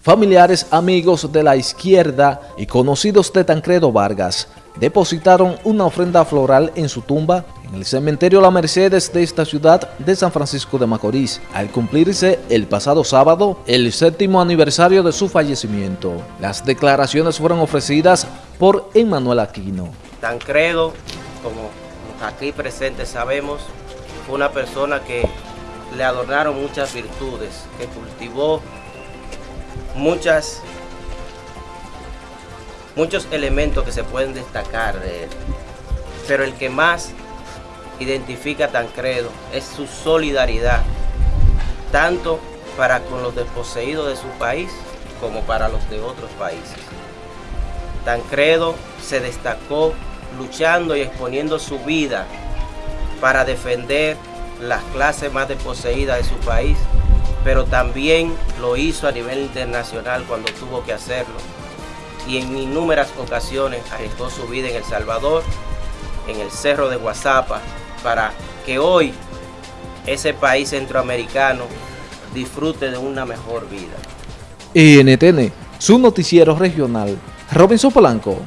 Familiares, amigos de la izquierda y conocidos de Tancredo Vargas depositaron una ofrenda floral en su tumba en el cementerio La Mercedes de esta ciudad de San Francisco de Macorís, al cumplirse el pasado sábado el séptimo aniversario de su fallecimiento. Las declaraciones fueron ofrecidas por Emmanuel Aquino. Tancredo, como aquí presentes sabemos, fue una persona que le adornaron muchas virtudes, que cultivó muchas, muchos elementos que se pueden destacar de él. Pero el que más identifica a Tancredo es su solidaridad, tanto para con los desposeídos de su país como para los de otros países. Tancredo se destacó luchando y exponiendo su vida para defender las clases más desposeídas de su país pero también lo hizo a nivel internacional cuando tuvo que hacerlo. Y en innumerables ocasiones arriesgó su vida en El Salvador, en el Cerro de Guasapa, para que hoy ese país centroamericano disfrute de una mejor vida. NTN, su noticiero regional, Robinson Polanco.